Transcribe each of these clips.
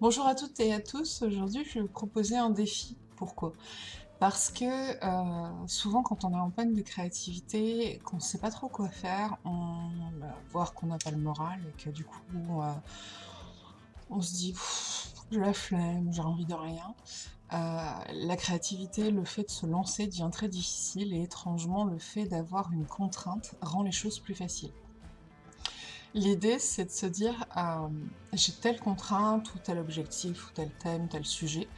Bonjour à toutes et à tous, aujourd'hui je vais vous proposer un défi. Pourquoi? Parce que euh, souvent quand on est en panne de créativité, qu'on ne sait pas trop quoi faire, on bah, voire qu'on n'a pas le moral et que du coup euh, on se dit j'ai la flemme, j'ai envie de rien. Euh, la créativité, le fait de se lancer devient très difficile et étrangement le fait d'avoir une contrainte rend les choses plus faciles. L'idée, c'est de se dire, euh, j'ai telle contrainte, ou tel objectif, ou tel thème, tel sujet,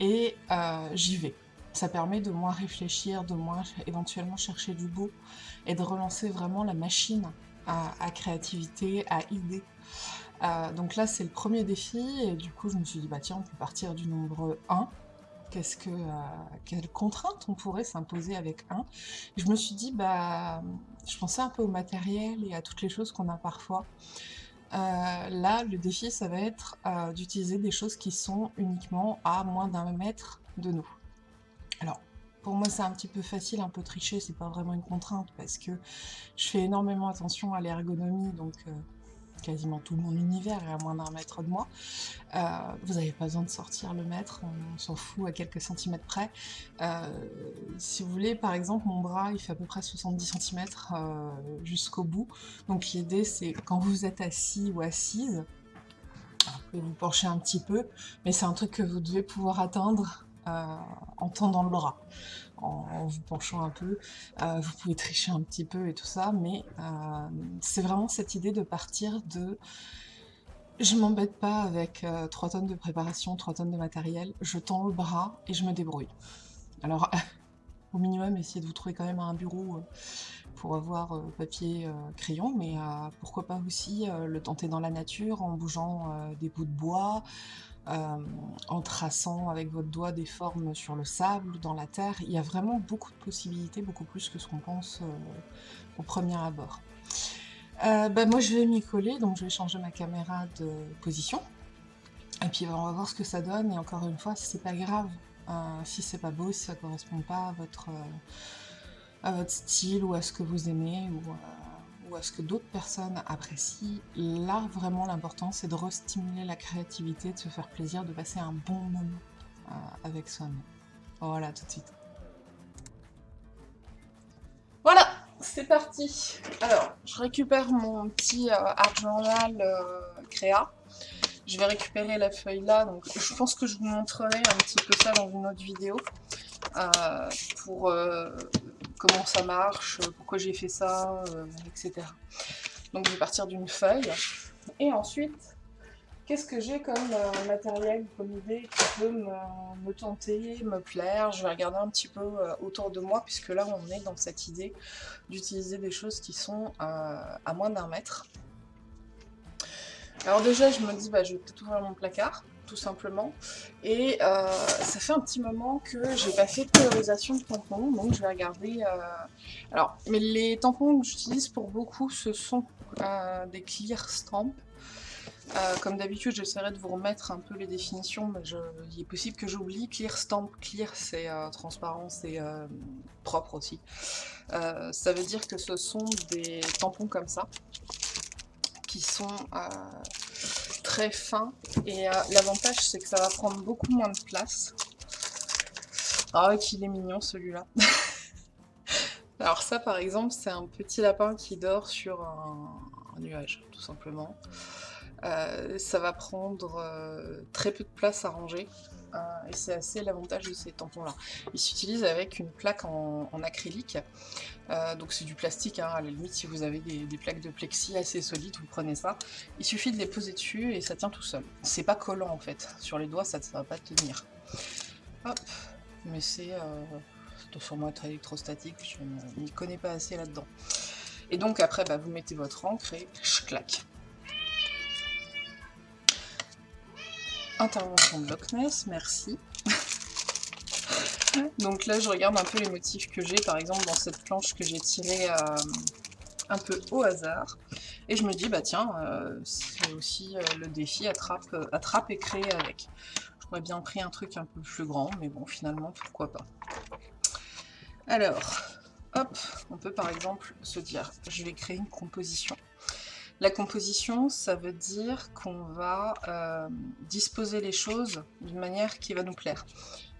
et euh, j'y vais. Ça permet de moins réfléchir, de moins éventuellement chercher du beau, et de relancer vraiment la machine à, créativité, à idées. Euh, donc là, c'est le premier défi, et du coup, je me suis dit, bah tiens, on peut partir du nombre 1, qu'est-ce que, quelles contraintes on pourrait s'imposer avec un? je me suis dit, bah, je pensais un peu au matériel et à toutes les choses qu'on a parfois. Euh, là, le défi, ça va être euh, d'utiliser des choses qui sont uniquement à moins d'un mètre de nous. Alors, pour moi, c'est un petit peu facile, un peu tricher, c'est pas vraiment une contrainte parce que je fais énormément attention à l'ergonomie, donc quasiment tout mon univers est à moins d'un mètre de moi. Euh, vous n'avez pas besoin de sortir le mètre, on, s'en fout à quelques centimètres près. Euh, si vous voulez, par exemple, mon bras, il fait à peu près 70 cm euh, jusqu'au bout. Donc l'idée, c'est quand vous êtes assis ou assise, vous pouvez vous pencher un petit peu, mais c'est un truc que vous devez pouvoir atteindre en tendant le bras en, vous penchant un peu. Euh, vous pouvez tricher un petit peu et tout ça, mais euh, c'est vraiment cette idée de partir de... Je m'embête pas avec 3 euh, tonnes de préparation, 3 tonnes de matériel, je tends le bras et je me débrouille. Alors, au minimum, essayez de vous trouver quand même un bureau pour avoir papier, crayon, mais pourquoi pas aussi le tenter dans la nature en bougeant des bouts de bois, euh, en traçant avec votre doigt des formes sur le sable, dans la terre. Il y a vraiment beaucoup de possibilités, beaucoup plus que ce qu'on pense euh, au premier abord. Euh, bah, moi je vais m'y coller, donc je vais changer ma caméra de position. Et puis on va voir ce que ça donne, et encore une fois, c'est pas grave. si c'est pas beau, si ça correspond pas à votre, à votre style, ou à ce que vous aimez, ou ou à ce que d'autres personnes apprécient. Là, vraiment, l'important, c'est de restimuler la créativité, de se faire plaisir, de passer un bon moment euh, avec soi-même. Voilà, tout de suite. Voilà, c'est parti Alors, je récupère mon petit euh, art journal euh, créa. Je vais récupérer la feuille là, donc je pense que je vous montrerai un petit peu ça dans une autre vidéo. pour comment ça marche, pourquoi j'ai fait ça, euh, etc. Donc je vais partir d'une feuille. Et ensuite, qu'est-ce que j'ai comme euh, matériel, comme idée qui peut me, tenter, me plaire? Je vais regarder un petit peu euh, autour de moi, puisque là on est dans cette idée d'utiliser des choses qui sont à moins d'un mètre. Alors déjà je me dis, bah, je vais peut-être ouvrir mon placard tout simplement. Et euh, ça fait un petit moment que j'ai pas fait de colorisation de tampons, donc je vais regarder... Euh, alors, mais les tampons que j'utilise pour beaucoup, ce sont euh, des clear stamp. comme d'habitude, j'essaierai de vous remettre un peu les définitions, mais je... il est possible que j'oublie. Clear stamp, clear c'est transparent, c'est propre aussi. ça veut dire que ce sont des tampons comme ça, qui sont très fin et euh, l'avantage c'est que ça va prendre beaucoup moins de place. Ah qu'il est mignon celui-là. Alors ça par exemple c'est un petit lapin qui dort sur un, nuage tout simplement. Euh, ça va prendre euh, très peu de place à ranger. Euh, et c'est assez l'avantage de ces tampons-là. Ils s'utilisent avec une plaque en, acrylique, euh, donc c'est du plastique, hein, à la limite si vous avez des, plaques de plexi assez solides, vous prenez ça. Il suffit de les poser dessus et ça tient tout seul. C'est pas collant en fait, sur les doigts ça ne va pas tenir. Hop, mais c'est euh, sûrement être électrostatique, je ne m'y connais pas assez là-dedans. Et donc après, bah, vous mettez votre encre et clac. Intervention de Loch Ness, merci. Donc là, je regarde un peu les motifs que j'ai, par exemple, dans cette planche que j'ai tirée euh, un peu au hasard. Et je me dis, bah tiens, euh, c'est aussi euh, le défi attrape, attrape et créer avec. J'aurais bien pris un truc un peu plus grand, mais bon, finalement, pourquoi pas. Alors, hop, on peut par exemple se dire, je vais créer une composition. La composition, ça veut dire qu'on va euh, disposer les choses d'une manière qui va nous plaire.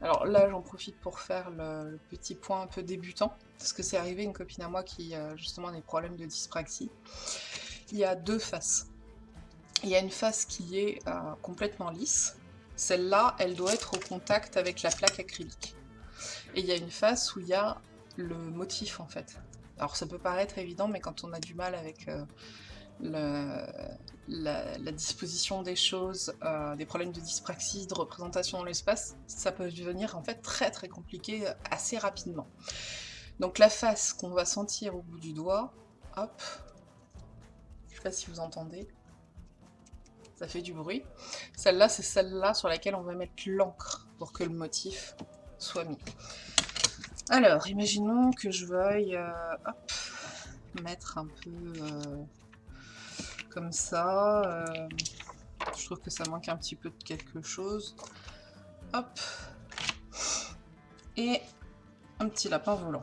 Alors là, j'en profite pour faire le, petit point un peu débutant, parce que c'est arrivé une copine à moi qui a justement des problèmes de dyspraxie. Il y a deux faces. Il y a une face qui est euh, complètement lisse. Celle-là, elle doit être au contact avec la plaque acrylique. Et il y a une face où il y a le motif en fait. Alors ça peut paraître évident, mais quand on a du mal avec euh, la, disposition des choses, euh, des problèmes de dyspraxie, de représentation dans l'espace, ça peut devenir en fait très très compliqué assez rapidement. Donc la face qu'on va sentir au bout du doigt, hop, je sais pas si vous entendez, ça fait du bruit. Celle-là, c'est celle-là sur laquelle on va mettre l'encre pour que le motif soit mis. Alors, imaginons que je veuille euh, mettre un peu euh, comme ça. Euh, je trouve que ça manque un petit peu de quelque chose. Hop. Et un petit lapin volant.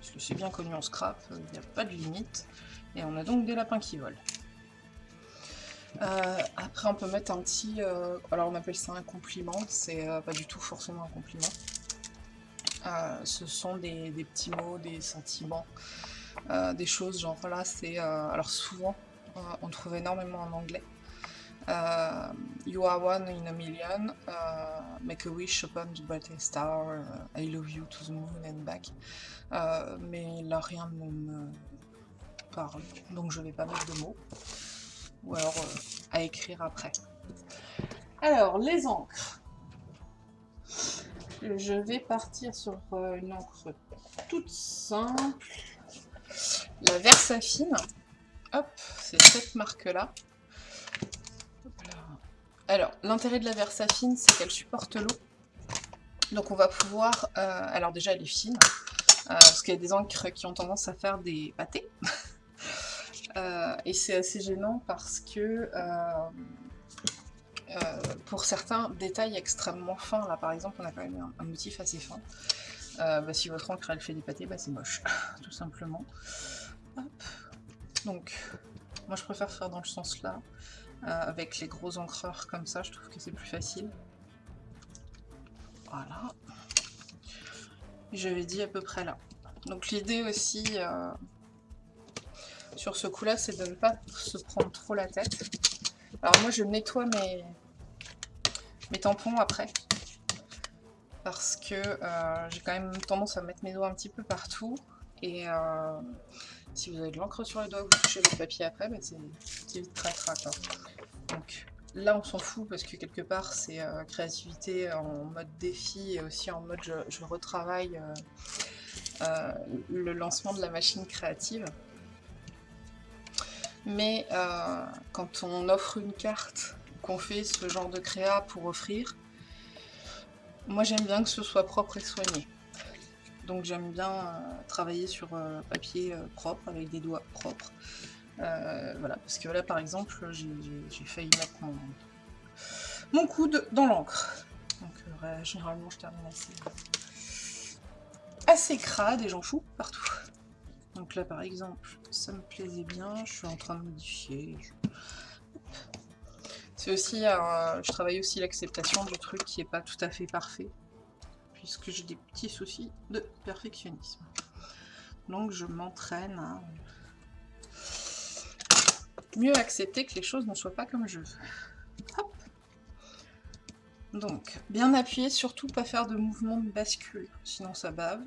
Parce que c'est bien connu en scrap, il n'y a pas de limite. Et on a donc des lapins qui volent. après, on peut mettre un petit... alors, on appelle ça un compliment. C'est pas du tout forcément un compliment. Euh, ce sont des, petits mots, des sentiments, euh, des choses genre là, c'est... Euh, alors souvent, on trouve énormément en anglais. you are one in a million, make a wish upon the brightest star, I love you to the moon and back. mais là, rien ne me parle, donc je vais pas mettre de mots. Ou alors à écrire après. Alors, les encres je vais partir sur euh, une encre toute simple. La Versafine. Hop, c'est cette marque-là. Alors, l'intérêt de la Versafine, c'est qu'elle supporte l'eau. Donc on va pouvoir... Euh, alors déjà, elle est fine. Euh, parce qu'il y a des encres qui ont tendance à faire des pâtés. et c'est assez gênant parce que euh, pour certains détails extrêmement fins, là par exemple on a quand même un, motif assez fin, euh, bah, si votre encre elle fait des pâtés, bah, c'est moche, tout simplement. Donc, moi je préfère faire dans le sens là, euh, avec les gros encreurs comme ça, je trouve que c'est plus facile. Voilà. Je vais dit à peu près là. Donc l'idée aussi, sur ce coup-là, c'est de ne pas se prendre trop la tête. Alors moi je nettoie mes, mes tampons après. Parce que euh, j'ai quand même tendance à mettre mes doigts un petit peu partout. Et euh, si vous avez de l'encre sur les doigts, vous touchez le papier après, bah, c'est vite très crade. Donc là on s'en fout parce que quelque part c'est euh, créativité en mode défi et aussi en mode je, retravaille le lancement de la machine créative. Mais euh, quand on offre une carte, qu'on fait ce genre de créa pour offrir, moi j'aime bien que ce soit propre et soigné. Donc j'aime bien euh, travailler sur euh, papier propre, avec des doigts propres. voilà, parce que là par exemple, j'ai failli mettre mon, coude dans l'encre. Donc généralement je termine assez, assez crade et j'en fous partout. Donc là, par exemple, ça me plaisait bien, je suis en train de modifier. C'est aussi, euh, je travaille aussi l'acceptation du truc qui n'est pas tout à fait parfait, puisque j'ai des petits soucis de perfectionnisme. Donc je m'entraîne à mieux accepter que les choses ne soient pas comme je veux. Hop. Donc, bien appuyer, surtout pas faire de mouvement de bascule, sinon ça bave.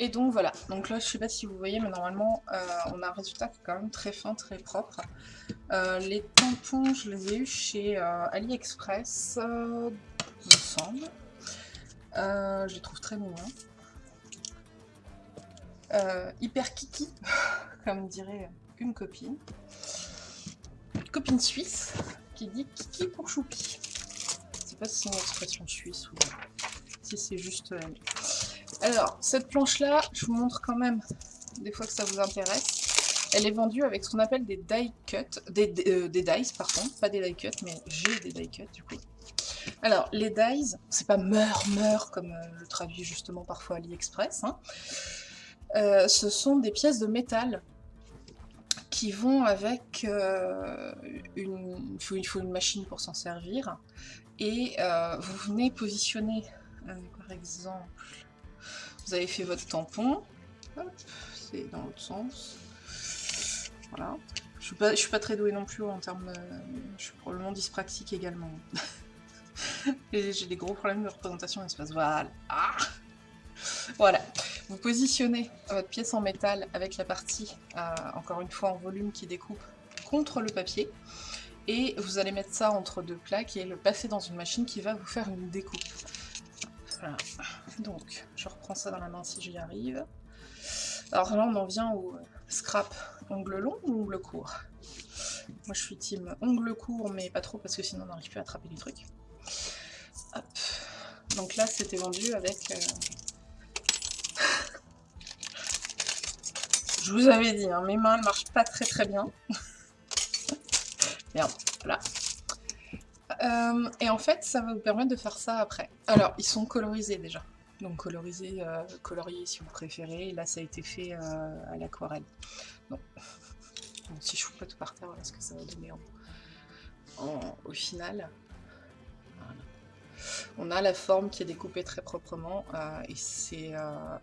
Et donc voilà, donc là je sais pas si vous voyez, mais normalement euh, on a un résultat qui est quand même très fin, très propre. Euh, les tampons, je les ai eus chez euh, AliExpress, il me semble. Je les trouve très mignons. hyper kiki, comme dirait une copine. Une copine suisse qui dit kiki pour choupi. Je sais pas si c'est une expression suisse ou si c'est juste alors, cette planche-là, je vous montre quand même, des fois que ça vous intéresse. Elle est vendue avec ce qu'on appelle des die cut, des, euh, des, dies, pardon, pas des die cut, mais j'ai des die cut du coup. Alors, les dies, c'est pas meur, meur, comme euh, je traduis justement parfois AliExpress. Hein. Euh, ce sont des pièces de métal qui vont avec une... Il faut, une machine pour s'en servir. Et vous venez positionner, par exemple, vous avez fait votre tampon, c'est dans l'autre sens, voilà. Je suis suis pas très douée non plus en termes, je suis probablement dyspraxique également. J'ai des gros problèmes de représentation d'espace. Voilà. Ah voilà. Vous positionnez votre pièce en métal avec la partie, euh, encore une fois en volume, qui découpe contre le papier. Et vous allez mettre ça entre deux plaques et le passer dans une machine qui va vous faire une découpe. Voilà. Donc, je reprends ça dans la main si j'y arrive. Alors là, on en vient au scrap ongle long ou ongle court? Moi, je suis team ongle court, mais pas trop parce que sinon on n'arrive plus à attraper les trucs. Donc là, c'était vendu avec... Euh, je vous avais dit, hein, mes mains ne marchent pas très très bien. Merde, voilà. Euh, et en fait, ça va vous permettre de faire ça après. Alors, ils sont colorisés déjà. Donc colorisés, euh, coloriés si vous préférez. Là, ça a été fait à l'aquarelle. Donc, si je fous pas tout par terre, voilà ce que ça va donner au final on a la forme qui est découpée très proprement euh, et euh,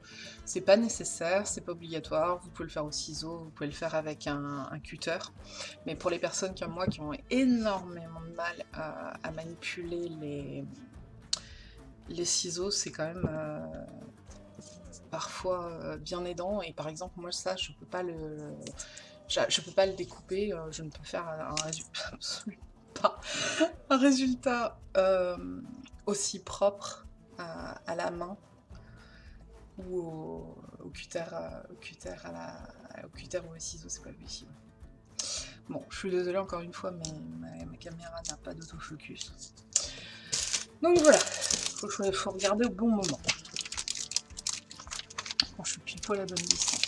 c'est pas nécessaire, c'est pas obligatoire, vous pouvez le faire au ciseau, vous pouvez le faire avec un, cutter, mais pour les personnes comme moi qui ont énormément de mal euh, à manipuler les, les ciseaux, c'est quand même parfois bien aidant. Et par exemple moi ça je peux pas le je, peux pas le découper, je ne peux faire un, résultat pas. Un résultat aussi propre à, la main ou au, cutter, au cutter, à la, au cutter ou au ciseau, c'est pas possible. Bon, je suis désolée encore une fois, mais ma, caméra n'a pas d'autofocus. Donc voilà, il faut, regarder au bon moment. Bon, je suis pile poil à la bonne distance.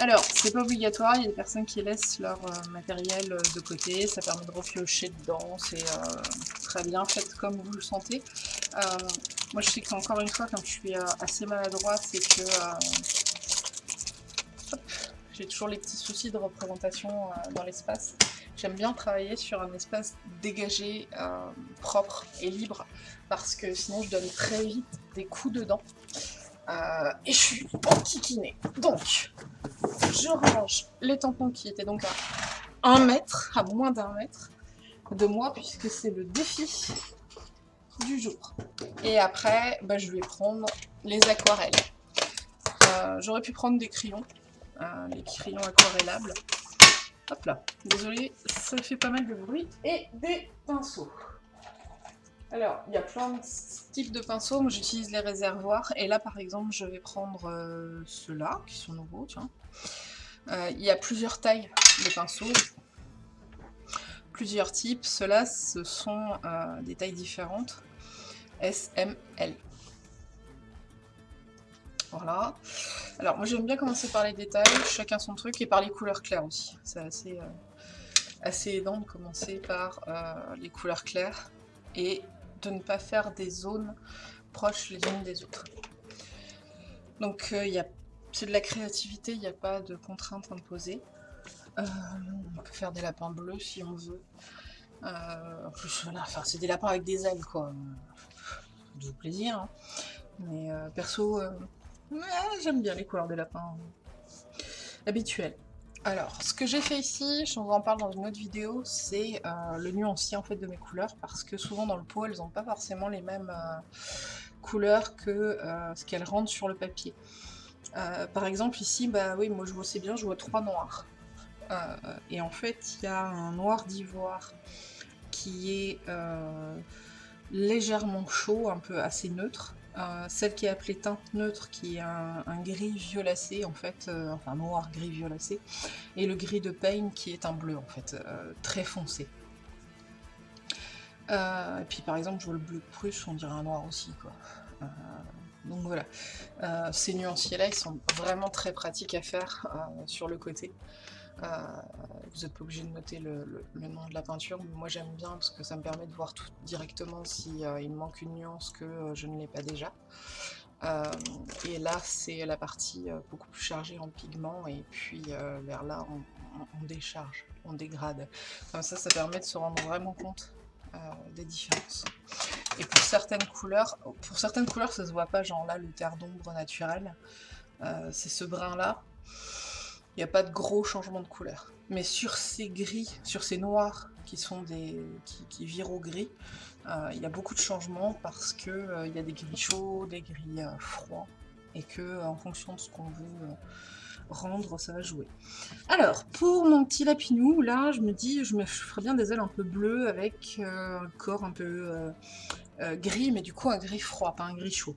Alors, c'est pas obligatoire, il y a des personnes qui laissent leur euh, matériel euh, de côté, ça permet de repiocher dedans, c'est euh, très bien, faites comme vous le sentez. moi je sais qu'encore une fois, comme je suis assez maladroite, c'est que j'ai toujours les petits soucis de représentation dans l'espace. J'aime bien travailler sur un espace dégagé, propre et libre, parce que sinon je donne très vite des coups dedans. Et je suis enquiquinée. Donc, je range les tampons qui étaient donc à 1 mètre, à moins d'un mètre de moi, puisque c'est le défi du jour. Et après, bah, je vais prendre les aquarelles. Euh, j'aurais pu prendre des crayons, euh, les crayons aquarellables. Hop là, désolé, ça fait pas mal de bruit. Et des pinceaux. Alors, il y a plein de types de pinceaux. Moi, j'utilise les réservoirs. Et là, par exemple, je vais prendre euh, ceux-là, qui sont nouveaux, tiens. Euh, il y a plusieurs tailles de pinceaux. Plusieurs types. Ceux-là, ce sont euh, des tailles différentes. S, M, L. Voilà. Alors, moi, j'aime bien commencer par les détails. Chacun son truc. Et par les couleurs claires aussi. C'est assez, assez aidant de commencer par les couleurs claires. Et de ne pas faire des zones proches les unes des autres. Donc euh, c'est de la créativité, il n'y a pas de contraintes imposées. Euh, on peut faire des lapins bleus si on veut. Euh, en plus, voilà, c'est des lapins avec des ailes, quoi. Du plaisir. Hein. Mais perso, j'aime bien les couleurs des lapins habituels. Alors, ce que j'ai fait ici, je vous en parle dans une autre vidéo, c'est euh, le nuancier en fait de mes couleurs, parce que souvent dans le pot, elles n'ont pas forcément les mêmes euh, couleurs que euh, ce qu'elles rendent sur le papier. par exemple ici, bah oui, moi je vois c'est bien, je vois trois noirs. et en fait, il y a un noir d'ivoire qui est légèrement chaud, un peu assez neutre, celle qui est appelée teinte neutre, qui est un, gris violacé, en fait, euh, enfin noir gris violacé, et le gris de Pain qui est un bleu, en fait, euh, très foncé. Euh, et puis par exemple, je vois le bleu prusse, on dirait un noir aussi, quoi. donc voilà, ces nuanciers-là, ils sont vraiment très pratiques à faire sur le côté. Euh, vous n'êtes pas obligé de noter le, nom de la peinture, mais moi j'aime bien parce que ça me permet de voir tout directement s'il euh, il me manque une nuance que euh, je ne l'ai pas déjà. et là c'est la partie beaucoup plus chargée en pigments et puis vers là on, décharge, on dégrade. Comme ça, ça permet de se rendre vraiment compte euh, des différences. Et pour certaines couleurs, pour certaines couleurs, ça se voit pas, genre là, le terre d'ombre naturel, euh, c'est ce brun-là, il n'y a pas de gros changement de couleur. Mais sur ces gris, sur ces noirs qui sont des qui, virent au gris, euh, il y a beaucoup de changements parce que il y a des gris chauds, des gris froids, et que en fonction de ce qu'on veut rendre, ça va jouer. Alors, pour mon petit lapinou, là, je me dis, je me ferais bien des ailes un peu bleues avec euh, un corps un peu euh, euh, gris, mais du coup un gris froid, pas un gris chaud.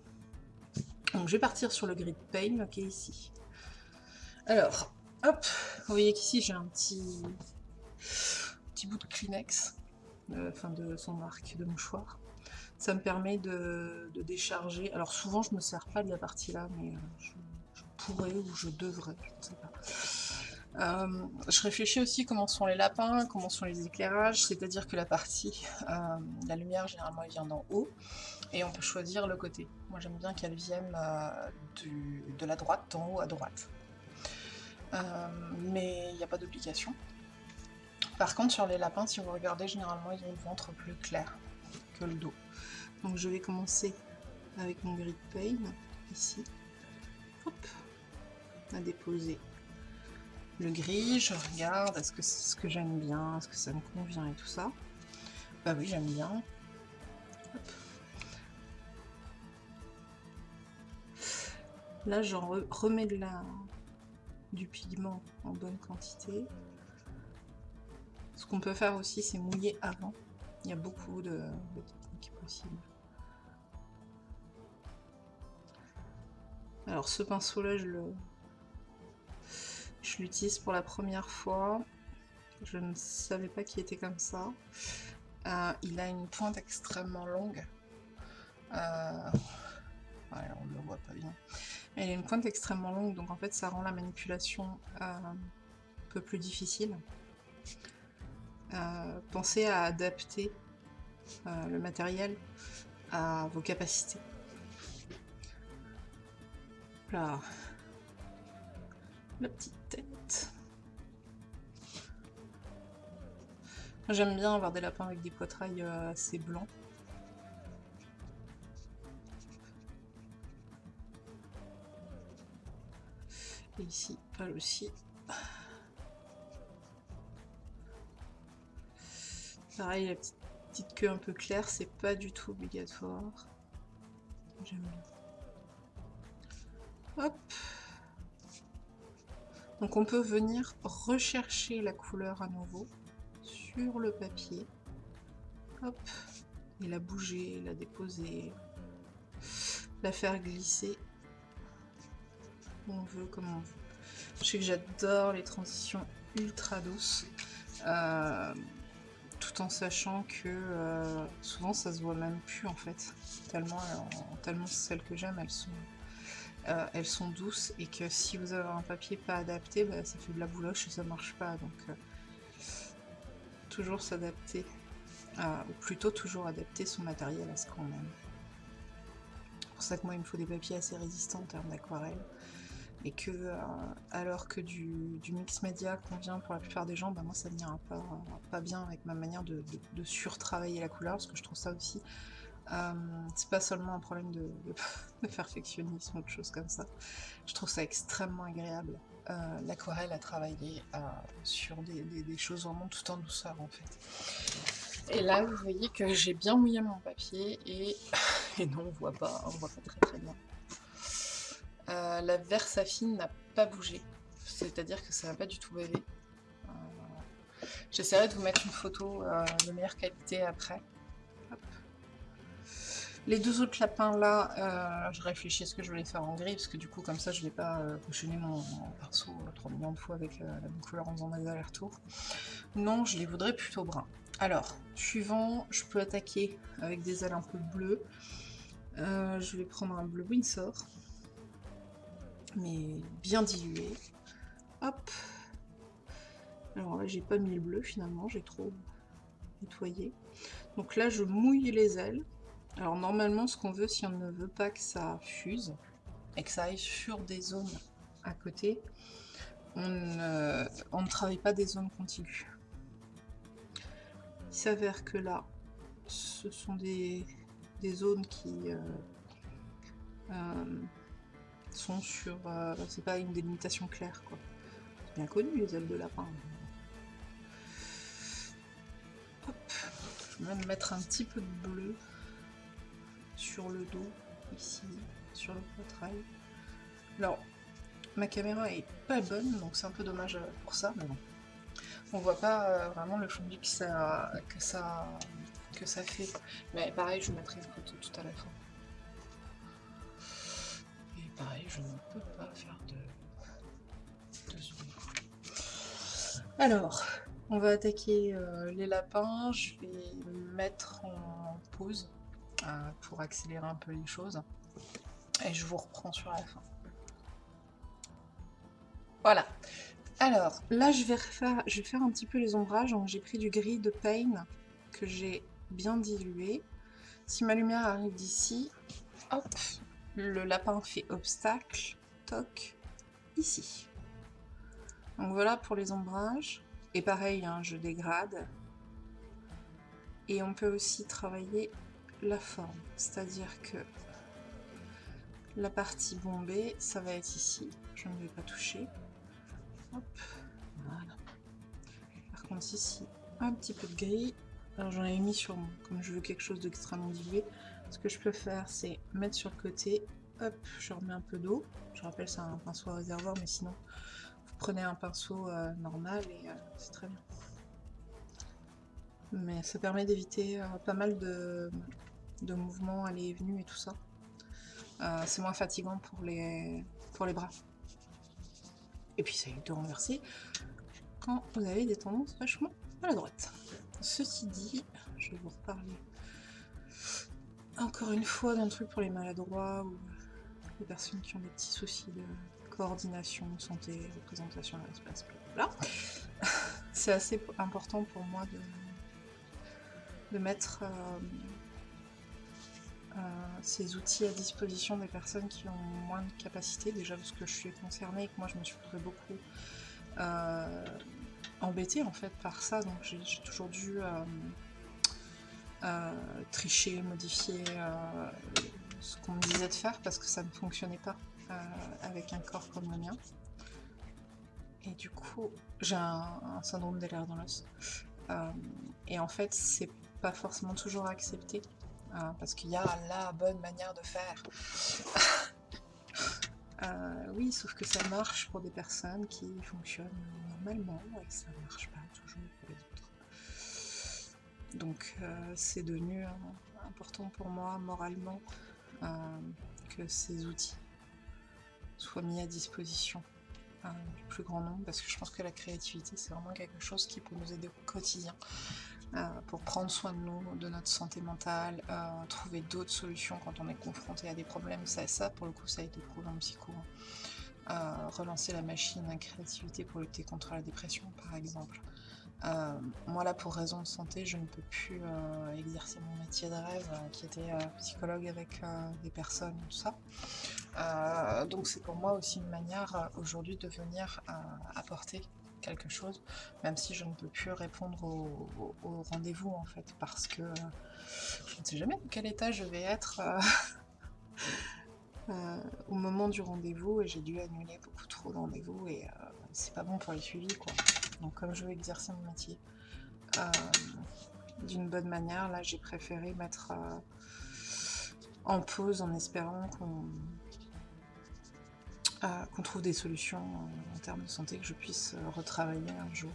Donc je vais partir sur le gris de Pain, qui est ici. Alors, hop, vous voyez qu'ici j'ai un petit, petit bout de Kleenex, enfin de son marque de mouchoir. Ça me permet de, décharger. Alors souvent je me sers pas de la partie là, mais je, pourrais ou je devrais, je ne sais pas. Euh, je réfléchis aussi comment sont les lapins, comment sont les éclairages, c'est-à-dire que la partie, euh, la lumière généralement elle vient d'en haut, et on peut choisir le côté. Moi j'aime bien qu'elle vienne euh, de la droite, d'en haut à droite. Mais il n'y a pas d'obligation. Par contre sur les lapins, si vous regardez, généralement ils ont le ventre plus clair que le dos. Donc je vais commencer avec mon gris de pain, ici. Hop à déposer le gris, je regarde, est-ce que c'est ce que j'aime bien, est-ce que ça me convient et tout ça. Bah oui, j'aime bien. Là, j'en remets de la, du pigment en bonne quantité. Ce qu'on peut faire aussi, c'est mouiller avant. Il y a beaucoup de, techniques possibles. Alors ce pinceau là, je le, je l'utilise pour la première fois. Je ne savais pas qu'il était comme ça. Euh, il a une pointe extrêmement longue. Euh, on ne le voit pas bien. Il a une pointe extrêmement longue, donc en fait ça rend la manipulation euh, un peu plus difficile. pensez à adapter le matériel à vos capacités. Là, la petite tête. J'aime bien avoir des lapins avec des poitrails euh, assez blancs. Ici, pas aussi. Pareil, la petite, queue un peu claire, c'est pas du tout obligatoire. J'aime bien. Hop donc on peut venir rechercher la couleur à nouveau sur le papier. Hop, et la bouger, la déposer, la faire glisser on veut, comme on veut. Je sais que j'adore les transitions ultra douces, euh, tout en sachant que euh, souvent ça se voit même plus en fait, tellement, euh, tellement celles que j'aime elles sont elles sont douces et que si vous avez un papier pas adapté, bah, ça fait de la bouloche et ça marche pas. Donc toujours s'adapter, ou plutôt toujours adapter son matériel à ce qu'on aime. C'est pour ça que moi il me faut des papiers assez résistants en termes d'aquarelle. Et que euh, alors que du, mix média convient pour la plupart des gens, bah moi ça ne m'ira pas, pas bien avec ma manière de, surtravailler la couleur, parce que je trouve ça aussi euh, c'est pas seulement un problème de, perfectionnisme ou de choses comme ça. Je trouve ça extrêmement agréable. Euh, l'aquarelle à travailler sur des, choses vraiment tout en douceur en fait. Et là vous voyez que j'ai bien mouillé mon papier et, et non on voit pas, on voit pas très très bien. La Versafine n'a pas bougé, c'est-à-dire que ça n'a pas du tout bavé. J'essaierai de vous mettre une photo de meilleure qualité après. Les deux autres lapins là, euh, je réfléchis à ce que je voulais faire en gris, parce que du coup comme ça je ne vais pas euh, mon, pinceau 3 euh, millions de fois avec euh, la même couleur en faisant des allers-retours. Non, je les voudrais plutôt bruns. Alors, suivant, je peux attaquer avec des ailes un peu bleues. je vais prendre un bleu Windsor, mais bien dilué. Hop Alors là j'ai pas mis le bleu finalement, j'ai trop nettoyé. Donc là je mouille les ailes. Alors normalement, ce qu'on veut, si on ne veut pas que ça fuse, et que ça aille sur des zones à côté, on ne, travaille pas des zones contiguës. Il s'avère que là, ce sont des, zones qui euh, euh, sont sur... Euh, c'est pas une délimitation claire, quoi. C'est bien connu, les ailes de lapin. Hop. Je vais même mettre un petit peu de bleu sur le dos, ici, sur le poitrail. Alors, ma caméra est pas bonne, donc c'est un peu dommage pour ça, mais bon. On voit pas euh, vraiment le fondu que ça, que ça, que ça fait. Mais pareil, je vous mettrai une photo tout à la fin. Je ne peux pas faire de, zoom. Alors, on va attaquer euh, les lapins. Je vais mettre en pause euh, pour accélérer un peu les choses. Et je vous reprends sur la fin. Voilà. Alors, là, je vais, refaire, je vais faire un petit peu les ombrages. J'ai pris du gris de Pain que j'ai bien dilué. Si ma lumière arrive d'ici, hop, le lapin fait obstacle, toc, ici. Donc voilà pour les ombrages. Et pareil, je dégrade. Et on peut aussi travailler la forme. C'est-à-dire que la partie bombée, ça va être ici. Je ne vais pas toucher. Voilà. Par contre ici, un petit peu de gris. Alors j'en ai mis sur moi, comme je veux quelque chose d'extrêmement dilué. Ce que je peux faire, c'est mettre sur le côté. Hop, je remets un peu d'eau. Je rappelle, c'est un pinceau à réservoir, mais sinon, vous prenez un pinceau euh, normal et euh, c'est très bien. Mais ça permet d'éviter euh, pas mal de, mouvements, aller et venus et tout ça. c'est moins fatigant pour les, pour les bras. Et puis ça évite de renverser quand vous avez des tendances vachement droite. Ceci dit, je vais vous reparler encore une fois d'un truc pour les maladroits ou les personnes qui ont des petits soucis de coordination, santé, représentation de l'espace, voilà. C'est assez important pour moi de, mettre euh, euh, ces outils à disposition des personnes qui ont moins de capacité, déjà parce que je suis concernée et que moi je me suis beaucoup euh, embêtée en fait par ça, donc j'ai toujours dû euh, tricher, modifier ce qu'on me disait de faire parce que ça ne fonctionnait pas avec un corps comme le mien. Et du coup, j'ai un, syndrome des dans l'os. et en fait, c'est pas forcément toujours accepté parce qu'il y a la bonne manière de faire. Euh, oui, sauf que ça marche pour des personnes qui fonctionnent normalement et ça ne marche pas Donc euh, c'est devenu euh, important pour moi moralement que ces outils soient mis à disposition du plus grand nombre parce que je pense que la créativité c'est vraiment quelque chose qui peut nous aider au quotidien euh, pour prendre soin de nous, de notre santé mentale, euh, trouver d'autres solutions quand on est confronté à des problèmes. Ça, ça pour le coup, ça a été prouvé en psycho. Hein. Euh, relancer la machine à créativité pour lutter contre la dépression, par exemple. Moi là, pour raison de santé, je ne peux plus exercer mon métier de rêve, qui était psychologue avec des personnes tout ça. donc c'est pour moi aussi une manière aujourd'hui de venir apporter quelque chose, même si je ne peux plus répondre au, rendez-vous en fait, parce que euh, je ne sais jamais dans quel état je vais être euh, euh, au moment du rendez-vous et j'ai dû annuler beaucoup trop de rendez-vous et c'est pas bon pour les suivis quoi. Donc comme je veux exercer mon métier d'une bonne manière, là j'ai préféré mettre en pause en espérant qu'on qu'on trouve des solutions en termes de santé, que je puisse euh, retravailler un jour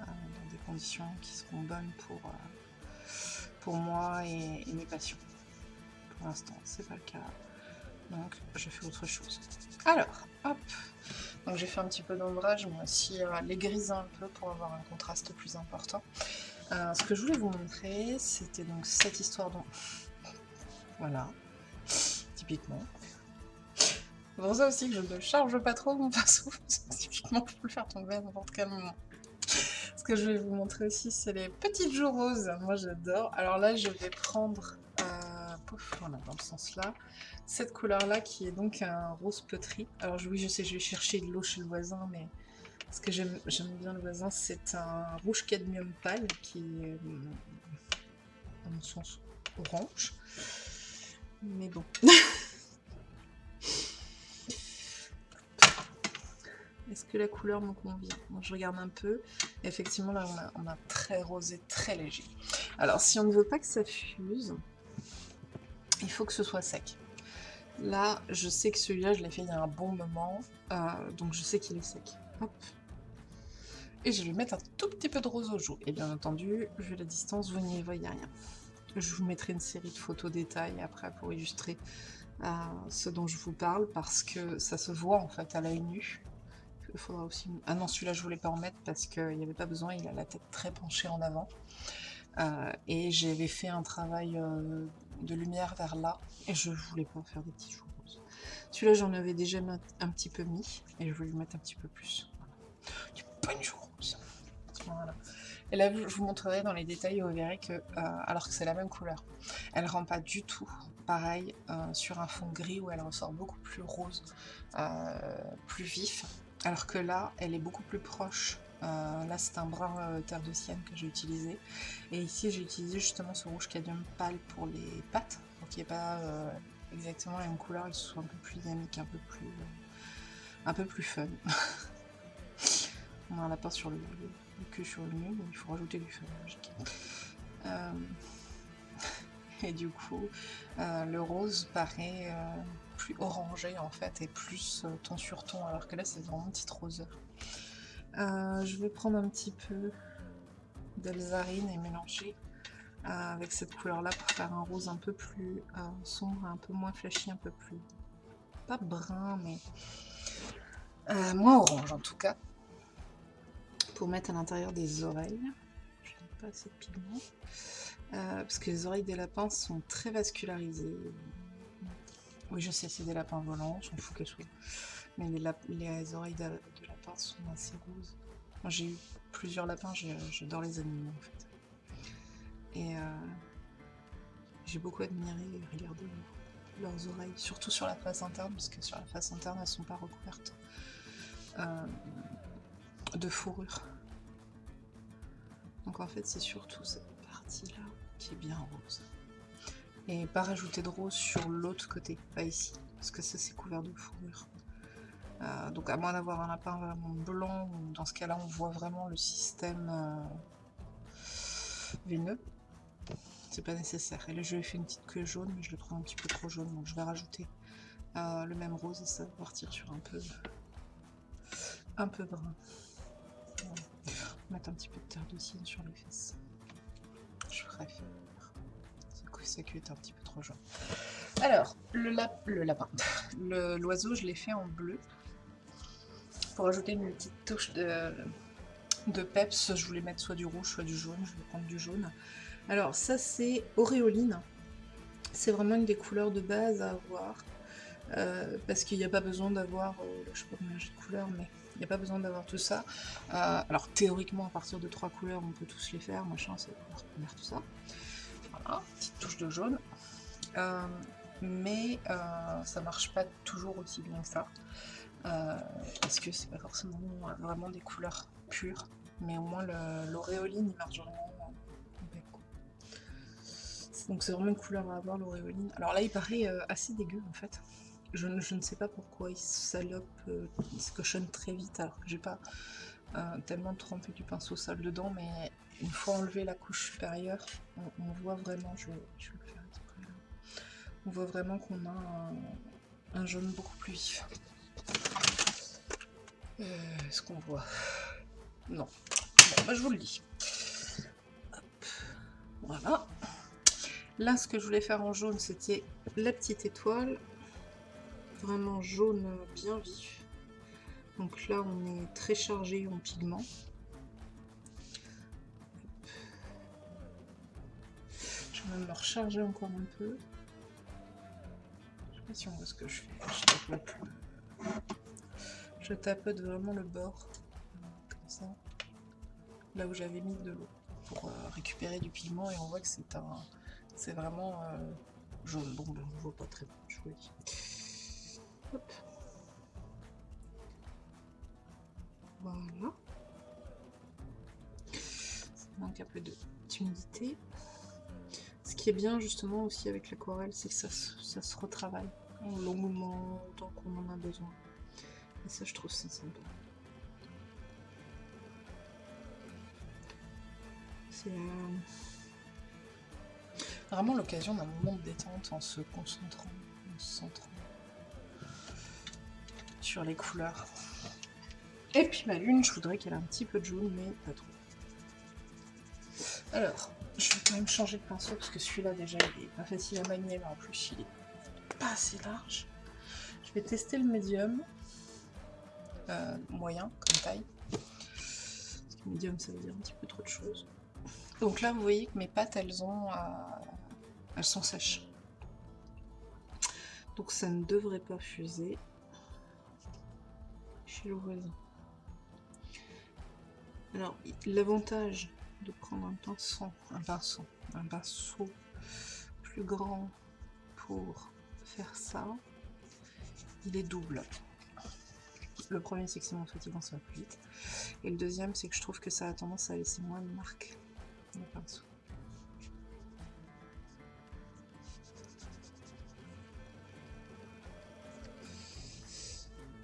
euh, dans des conditions qui seront bonnes pour, euh, pour moi et, mes patients. Pour l'instant, c'est pas le cas. Donc, je fais autre chose. Alors, hop Donc j'ai fait un petit peu d'ombrage, mais aussi les griser un peu pour avoir un contraste plus important. ce que je voulais vous montrer, c'était donc cette histoire dont... Voilà, typiquement. C'est pour ça aussi que je ne charge pas trop mon pinceau, typiquement je peux le faire tomber à n'importe quel moment. Ce que je vais vous montrer aussi, c'est les petites joues roses. Moi j'adore. Alors là, je vais prendre, euh, pouf, voilà, dans le sens là, cette couleur-là qui est donc un rose poterie. Alors oui, je sais, je vais chercher de l'eau chez le voisin, mais Ce que j'aime bien le voisin, c'est un rouge cadmium pâle qui est, dans mon sens, orange. Mais bon. Est-ce que la couleur me convient? Je regarde un peu. Effectivement, là, on a, très rosé, très léger. Alors, si on ne veut pas que ça fuse, il faut que ce soit sec. Là, je sais que celui-là, je l'ai fait il y a un bon moment, euh, donc je sais qu'il est sec. Et je vais mettre un tout petit peu de rose au jour. Et bien entendu, vu la distance, vous n'y voyez rien. Je vous mettrai une série de photos détails après pour illustrer euh, ce dont je vous parle, parce que ça se voit en fait à l'œil nu. Aussi... Ah non, celui-là, je voulais pas en mettre parce qu'il n'y avait pas besoin, il a la tête très penchée en avant. Euh, et j'avais fait un travail de lumière vers là, et je voulais pas faire des petits joues roses. Celui-là, j'en avais déjà un, petit peu mis, et je voulais mettre un petit peu plus. Pas une joue rose. Et là, je vous montrerai dans les détails, vous verrez que, euh, alors que c'est la même couleur, elle rend pas du tout pareil sur un fond gris où elle ressort beaucoup plus rose, plus vif. Alors que là, elle est beaucoup plus proche. Euh, là, c'est un brun euh, terre de sienne que j'ai utilisé. Et ici, j'ai utilisé justement ce rouge cadmium pâle pour les pattes, pour qu'il n'y ait pas euh, exactement la même couleur et que soit un peu plus dynamique, un peu plus, un peu plus fun. On a un lapin sur le, cul sur le nez, donc il faut rajouter du fun, logique. et du coup, le rose paraît plus orangé en fait et plus ton sur ton alors que là c'est vraiment une petite roseur. Euh, je vais prendre un petit peu d'alzarine et mélanger euh, avec cette couleur là pour faire un rose un peu plus sombre, un peu moins flashy, un peu plus pas brun mais moins orange en tout cas pour mettre à l'intérieur des oreilles. Je n'ai pas assez de pigment. parce que les oreilles des lapins sont très vascularisées. Oui, je sais, c'est des lapins volants, on s'en fout qu'elles soient. Mais les, oreilles de, sont assez roses. Moi, j'ai eu plusieurs lapins, j'adore les animaux en fait. Et euh, j'ai beaucoup admiré et regardé leurs oreilles, surtout sur la face interne, parce que sur la face interne, elles sont pas recouvertes euh, de fourrure. Donc en fait, c'est surtout cette partie-là qui est bien rose. Et pas rajouter de rose sur l'autre côté, pas ici, parce que ça c'est couvert de fourrure. Euh, donc à moins d'avoir un lapin vraiment blanc, dans ce cas-là on voit vraiment le système euh, veineux, c'est pas nécessaire. Et là je lui ai fait une petite queue jaune, mais je le trouve un petit peu trop jaune, donc je vais rajouter euh, le même rose et ça va partir sur un peu, un peu brun. On va mettre un petit peu de terre de cygne sur les fesses. Je préfère sa queue est un petit peu trop jaune. Alors, le, le lapin, l'oiseau, je l'ai fait en bleu. Pour ajouter une petite touche de, peps, je voulais mettre soit du rouge, soit du jaune. Je vais prendre du jaune. Alors, ça, c'est auréoline. C'est vraiment une des couleurs de base à avoir. Euh, parce qu'il n'y a pas besoin d'avoir, euh, je sais pas combien de couleurs, mais il n'y a pas besoin d'avoir tout ça. Euh, alors théoriquement, à partir de trois couleurs, on peut tous les faire, machin, c'est pour tout ça petite touche de jaune. Mais ça marche pas toujours aussi bien que ça. Euh, parce que c'est pas forcément vraiment des couleurs pures. Mais au moins l'auréoline il marche vraiment Donc c'est vraiment une couleur à avoir l'auréoline. Alors là il paraît assez dégueu en fait. Je ne, sais pas pourquoi il salope, il se cochonne très vite alors que j'ai pas tellement trempé du pinceau sale dedans, mais une fois enlevé la couche supérieure, on, voit vraiment, je, vais le faire on voit vraiment qu'on a un, jaune beaucoup plus vif. Euh, est-ce qu'on voit? Non. Bon, bah, je vous le dis. Voilà. Là, ce que je voulais faire en jaune, c'était la petite étoile. Vraiment jaune bien vif. Donc là, on est très chargé en pigment. Je vais me recharger encore un peu. Je sais pas si on voit ce que je fais. Je tapote vraiment le bord, comme ça, là où j'avais mis de l'eau, pour euh, récupérer du pigment et on voit que c'est un, c'est vraiment euh, jaune. Bon, ben, on voit pas très bien. Voilà. Ça manque un peu d'humidité. Ce qui est bien justement aussi avec l'aquarelle, c'est que ça, ça, se retravaille longuement, autant qu'on en a besoin. Et ça, je trouve ça sympa. C'est euh, vraiment l'occasion d'un moment de détente en se concentrant, en se centrant sur les couleurs. Et puis ma lune, je voudrais qu'elle ait un petit peu de jaune, mais pas trop. Alors, je vais quand même changer de pinceau parce que celui-là déjà il est pas facile à manier, mais en plus il est pas assez large. Je vais tester le médium, euh, moyen comme taille. Parce que médium ça veut dire un petit peu trop de choses. Donc là vous voyez que mes pattes elles ont, euh, elles sont sèches. Donc ça ne devrait pas fuser chez le voisin. Alors l'avantage de prendre un pinceau, un pinceau, un pinceau plus grand pour faire ça, il est double. Le premier c'est que c'est mon fatigant, ça va plus vite. Et le deuxième c'est que je trouve que ça a tendance à laisser moins de marques.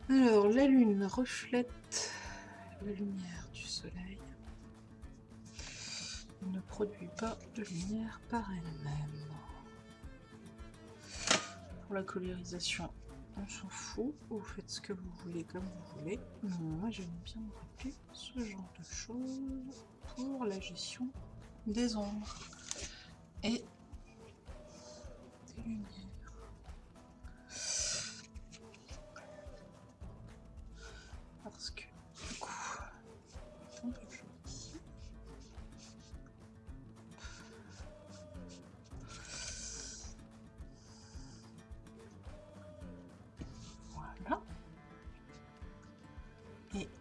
Alors la lune reflète la lumière du soleil ne produit pas de lumière par elle-même. Pour la colorisation, on s'en fout, vous faites ce que vous voulez comme vous voulez. moi j'aime bien rappeler ce genre de choses pour la gestion des ombres et des lumières.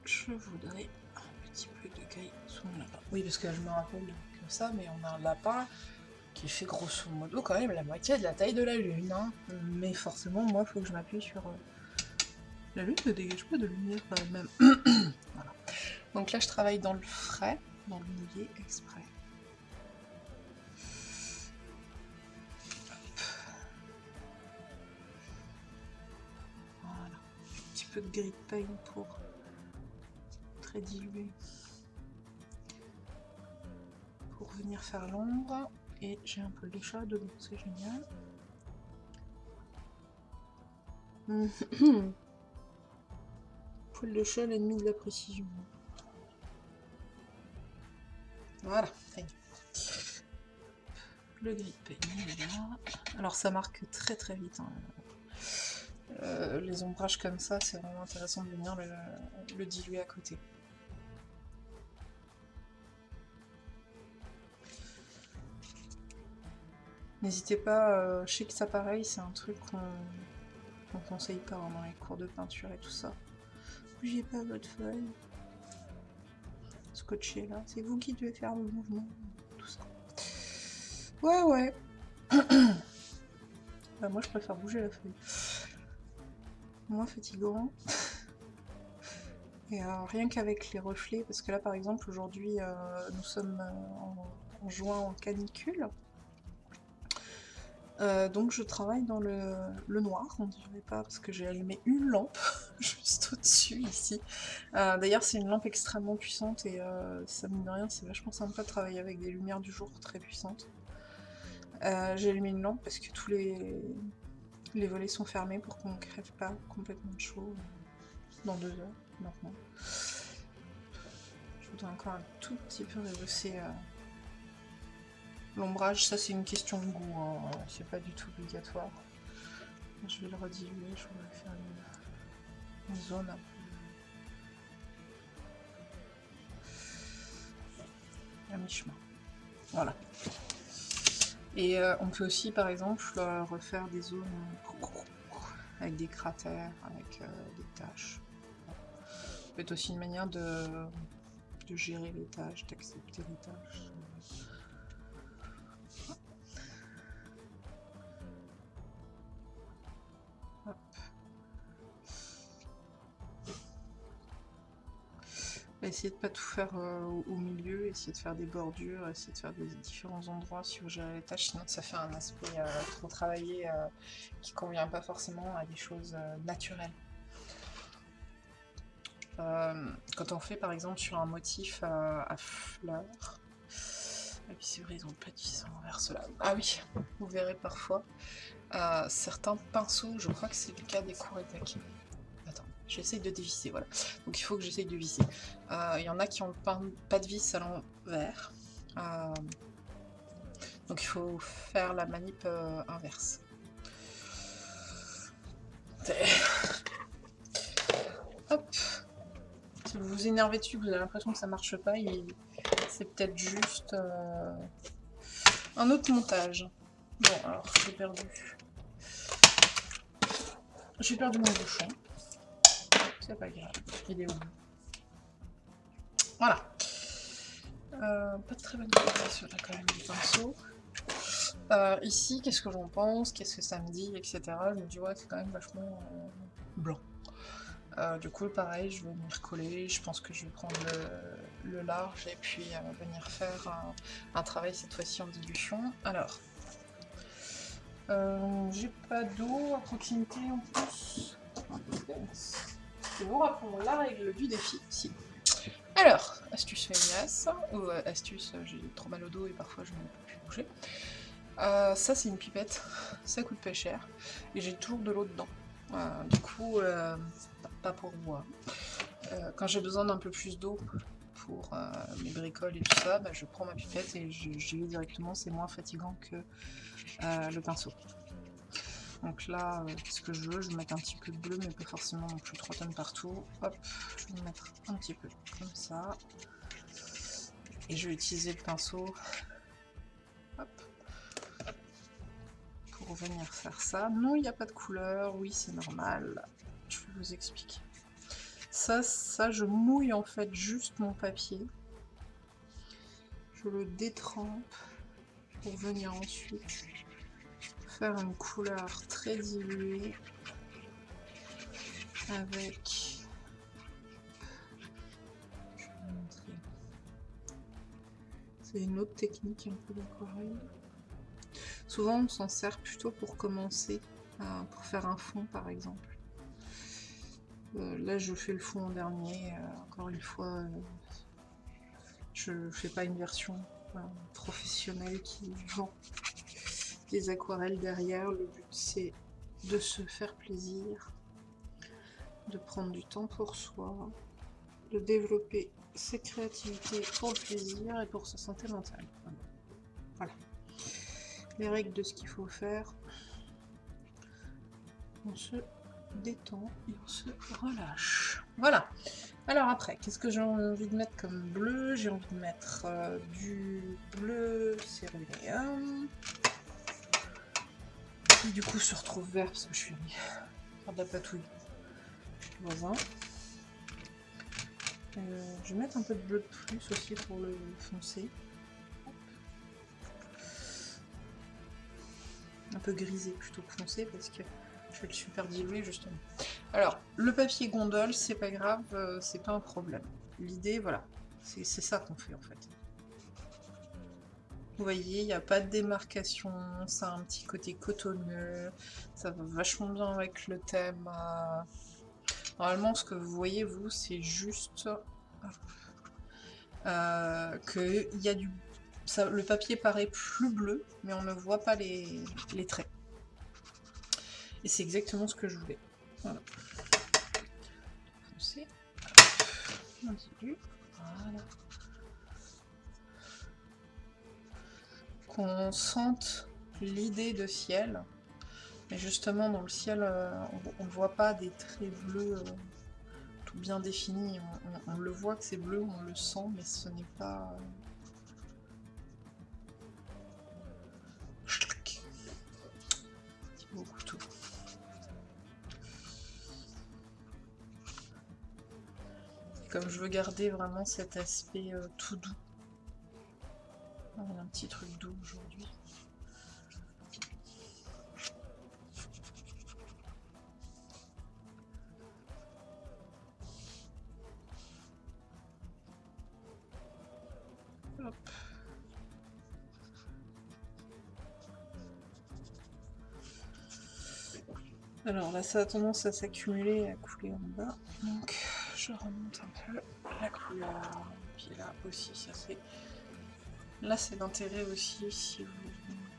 Je voudrais un petit peu de caille sous mon lapin. Oui, parce que je me rappelle que ça, mais on a un lapin qui fait grosso modo quand même la moitié de la taille de la lune. Hein. Mais forcément, moi, il faut que je m'appuie sur... Euh, la lune ne dégage pas de lumière par elle-même. voilà. Donc là, je travaille dans le frais, dans le mouillé exprès. Voilà. Un petit peu de gris de pour dilué pour venir faire l'ombre et j'ai un peu de chat dedans, c'est génial. Poil de chat, l'ennemi de la précision. Voilà, Le gris de Alors ça marque très très vite. Hein. Euh, les ombrages comme ça, c'est vraiment intéressant de venir le diluer à côté. N'hésitez pas, euh, je sais que ça pareil, c'est un truc qu'on conseille pas dans les cours de peinture et tout ça. Bougez pas votre feuille. Scotché là, c'est vous qui devez faire le mouvement, tout ça. Ouais, ouais. bah, moi je préfère bouger la feuille. Moins fatigant. Et euh, rien qu'avec les reflets, parce que là par exemple aujourd'hui euh, nous sommes en juin en canicule. Euh, donc je travaille dans le, noir, on dirait pas, parce que j'ai allumé une lampe juste au-dessus ici. Euh, d'ailleurs c'est une lampe extrêmement puissante et euh, ça mine de rien, c'est vachement sympa de travailler avec des lumières du jour très puissantes. j'ai allumé une lampe parce que tous les, volets sont fermés pour qu'on ne crève pas complètement de chaud dans deux heures maintenant. Je voudrais encore un tout petit peu rebosser L'ombrage, ça c'est une question de goût, hein. c'est pas du tout obligatoire. Je vais le rediluer, je voudrais faire une, zone un peu à mi-chemin. Voilà. Et euh, on peut aussi par exemple refaire des zones avec des cratères, avec euh, des tâches. Ça peut être aussi une manière de, de gérer les tâches, d'accepter les tâches. Essayez de pas tout faire euh, au milieu, essayez de faire des bordures, essayez de faire des différents endroits si vous gérez les tâches, sinon ça fait un aspect euh, trop travaillé euh, qui convient pas forcément à des choses naturelles. quand on fait par exemple sur un motif à fleurs, et puis c'est vrai ils ont pas dit ça envers cela. Ah oui, vous verrez parfois certains pinceaux, je crois que c'est le cas des taquets. J'essaye de dévisser, voilà. Donc il faut que j'essaye de visser. Euh, il y en a qui ont pas, pas de vis à l'envers. Euh, donc il faut faire la manip euh, inverse. Hop. Si vous vous énervez dessus, vous avez l'impression que ça marche pas, c'est peut-être juste un autre montage. Bon, alors j'ai perdu. J'ai perdu mon bouchon. C'est pas grave. Il est où Voilà. Euh, pas de très bonne qualité là quand même du pinceau. Euh, ici, qu'est-ce que j'en pense? Qu'est-ce que ça me dit? Etc. Je me dis, ouais, c'est quand même vachement euh, blanc. du coup, pareil, je vais venir coller. Je pense que je vais prendre le, large et puis venir faire un travail cette fois-ci en dilution. Alors, j'ai pas d'eau à proximité en plus. Nous rappelons la règle du défi ici. Alors, astuce feignasse, ou euh, astuce, euh, j'ai trop mal au dos et parfois je ne peux plus bouger. Euh, ça c'est une pipette, ça coûte pas cher, et j'ai toujours de l'eau dedans. du coup, pas pour moi. quand j'ai besoin d'un peu plus d'eau pour mes bricoles et tout ça, bah, je prends ma pipette et j'y vais directement, c'est moins fatigant que le pinceau. Donc là, euh, ce que je veux, je vais mettre un petit peu de bleu, mais pas forcément non plus 3 tonnes partout. Hop, je vais mettre un petit peu comme ça. Et je vais utiliser le pinceau hop, pour venir faire ça. Non, il n'y a pas de couleur, oui, c'est normal. Je vais vous expliquer. Ça, ça, je mouille en fait juste mon papier. Je le détrempe pour venir ensuite faire une couleur très diluée avec c'est une autre technique un peu d'aquarelle souvent on s'en sert plutôt pour commencer pour faire un fond par exemple. Euh, là je fais le fond en dernier euh, encore une fois euh, je fais pas une version professionnelle qui vend des aquarelles derrière. Le but c'est de se faire plaisir, de prendre du temps pour soi, de développer ses créativités pour le plaisir et pour sa santé mentale. Voilà. Les règles de ce qu'il faut faire. On se détend et on se relâche. Voilà. Alors après, qu'est-ce que j'ai envie de mettre comme bleu? J'ai envie de mettre euh, du bleu céruléum du coup se retrouve vert parce que je suis faire de la patouille voisin. Euh, je vais mettre un peu de bleu de plus aussi pour le foncer. Un peu grisé plutôt que foncé parce que je vais le super diluer justement. Alors, le papier gondole, c'est pas grave, euh, c'est pas un problème. L'idée, voilà, c'est ça qu'on fait en fait. Vous voyez, il n'y a pas de démarcation, ça a un petit côté cotonneux, ça va vachement bien avec le thème. Euh. Normalement, ce que vous voyez, vous, c'est juste euh, que y a du... le papier paraît plus bleu, mais on ne voit pas les, les traits. Et c'est exactement ce que je voulais. Voilà. Voilà. Qu'on sente l'idée de ciel. Mais justement, dans le ciel, euh, on ne voit pas des traits bleus euh, tout bien définis. On, le voit que c'est bleu, on le sent, mais ce n'est pas... Euh, Comme je veux garder vraiment cet aspect tout doux on a un petit truc doux aujourd'hui. Alors là, ça a tendance à s'accumuler et à couler en bas. Donc, je remonte un peu la couleur. Puis là aussi, ça c'est Là, c'est d'intérêt aussi, si vous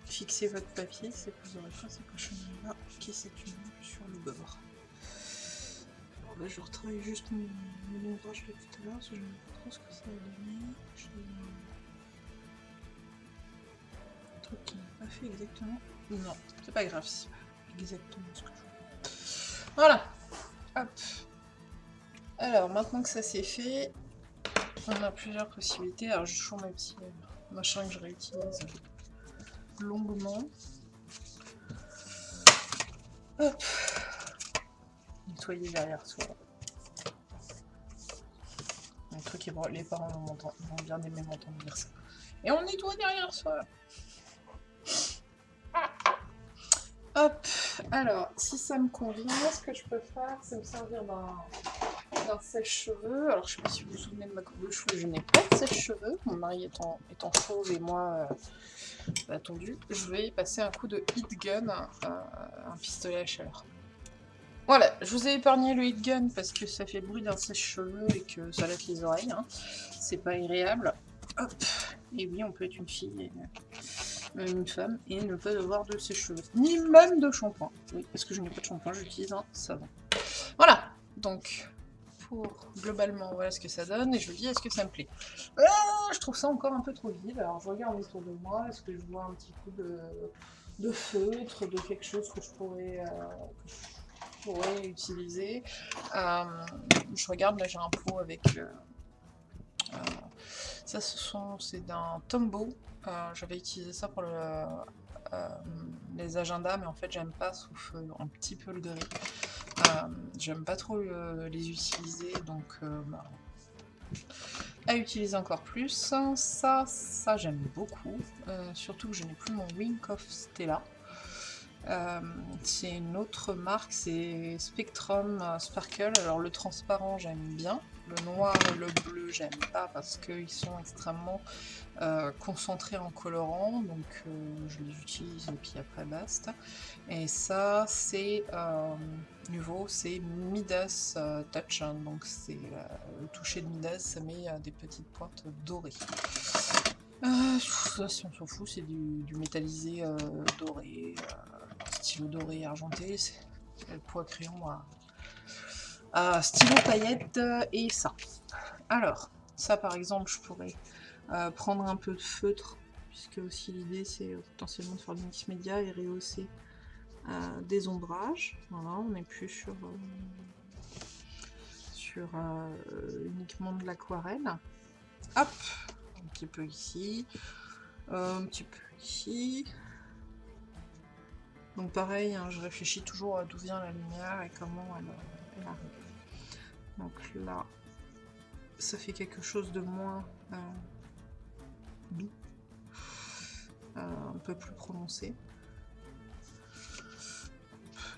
fixez votre papier, c'est que vous aurez pas ces cochonneries-là qui s'accumulent sur le bord. Là, je retravaille juste mon, mon de tout à l'heure, parce que je ne sais pas trop ce que ça va donner. Un truc qui n'est pas fait exactement. Non, c'est pas grave, c'est pas exactement ce que je veux. Voilà. Hop. Alors, maintenant que ça c'est fait, on a plusieurs possibilités. Alors, j'ai toujours mes petits machins que je réutilise longuement. Hop. Nettoyer derrière soi. Un truc qui les parents vont bien aimer m'entendre dire ça. Et on nettoie derrière soi. Hop, alors, si ça me convient, ce que je peux faire, c'est me servir d'un sèche-cheveux. Alors, je sais pas si vous vous souvenez de ma coupe de cheveux, je n'ai pas de sèche-cheveux. Mon mari étant, étant chauve et moi euh, attendu, je vais passer un coup de heat gun, euh, un pistolet à chaleur. Voilà, je vous ai épargné le heat gun parce que ça fait le bruit d'un sèche-cheveux et que ça lève les oreilles. Hein. C'est pas agréable. Hop, et oui, on peut être une fille une femme et ne pas avoir de sèche-cheveux, ni même de shampoing. Oui, parce que je n'ai pas de shampoing, j'utilise un savon. Voilà, donc globalement, voilà ce que ça donne, et je dis, est-ce que ça me plaît? Ah, Je trouve ça encore un peu trop vide, alors je regarde autour de moi, est-ce que je vois un petit coup de, feutre, de quelque chose que je pourrais, euh, utiliser. Euh, je regarde, là j'ai un pot avec... Euh, ça, ce sont, c'est d'un Tombow. Euh, j'avais utilisé ça pour le, euh, les agendas, mais en fait, j'aime pas, sauf un petit peu le gris. Euh, j'aime pas trop les utiliser, donc bah, à utiliser encore plus. Ça, ça j'aime beaucoup, surtout que je n'ai plus mon Wink of Stella. c'est une autre marque, c'est Spectrum Sparkle. Alors le transparent j'aime bien, le noir et le bleu, j'aime pas parce qu'ils sont extrêmement euh, concentrés en colorant, donc euh, je les utilise et puis après basta. Et ça, c'est euh, nouveau, c'est Midas Touch, hein. donc c'est le toucher de Midas, ça met des petites pointes dorées. ça, si on s'en fout, c'est du, métallisé doré, stylo doré argenté, c'est le poids crayon à euh, stylo paillettes et ça. Alors, ça par exemple, je pourrais euh, prendre un peu de feutre, puisque aussi l'idée c'est potentiellement de faire du mix média et rehausser euh, des ombrages. Voilà, on n'est plus sur, sur uniquement de l'aquarelle. Hop, un petit peu ici, un petit peu ici. Donc pareil, hein, je réfléchis toujours à d'où vient la lumière et comment elle arrive. Donc là, ça fait quelque chose de moins euh, doux, euh, un peu plus prononcé.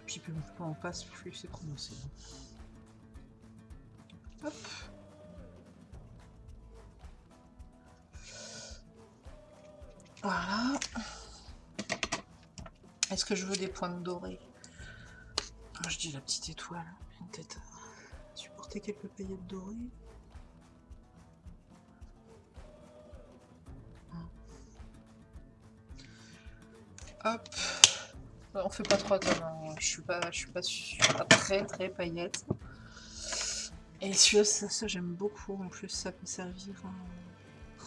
Puis plus on passe, plus c'est prononcé. Hop. Voilà. Est-ce que je veux des pointes dorées? Je dis la petite étoile, une tête quelques paillettes dorées. Hop. On fait pas trois tonnes. Hein. Je suis pas, je suis pas, très très paillette. Et ça, ça j'aime beaucoup. En plus, ça peut servir. À...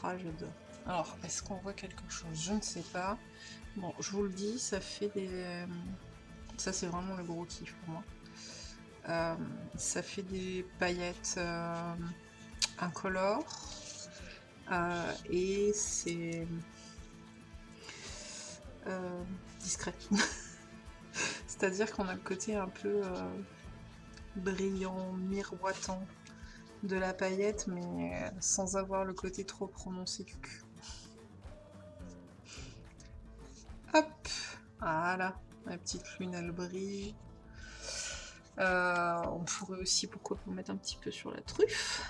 Ah, j'adore. Alors, est-ce qu'on voit quelque chose? Je ne sais pas. Bon, je vous le dis, ça fait des... Ça, c'est vraiment le gros kiff pour moi. Euh, ça fait des paillettes euh, incolores. Euh, et c'est discret. C'est-à-dire qu'on a le côté un peu brillant, miroitant de la paillette, mais sans avoir le côté trop prononcé Hop Voilà, la petite lune elle brille. Euh, on pourrait aussi, pourquoi pas, mettre un petit peu sur la truffe.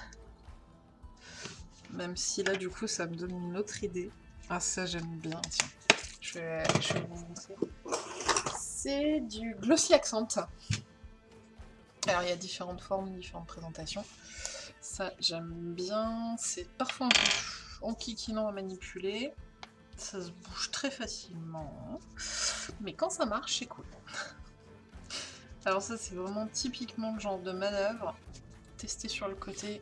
Même si là, du coup, ça me donne une autre idée. Ah, ça, j'aime bien, tiens. Je vais, vous montrer. c'est du Glossy Accent. Alors il y a différentes formes, différentes présentations. Ça j'aime bien, c'est parfois peu enquiquinant à manipuler. Ça se bouge très facilement. Mais quand ça marche, c'est cool. Alors ça c'est vraiment typiquement le genre de manœuvre. Tester sur le côté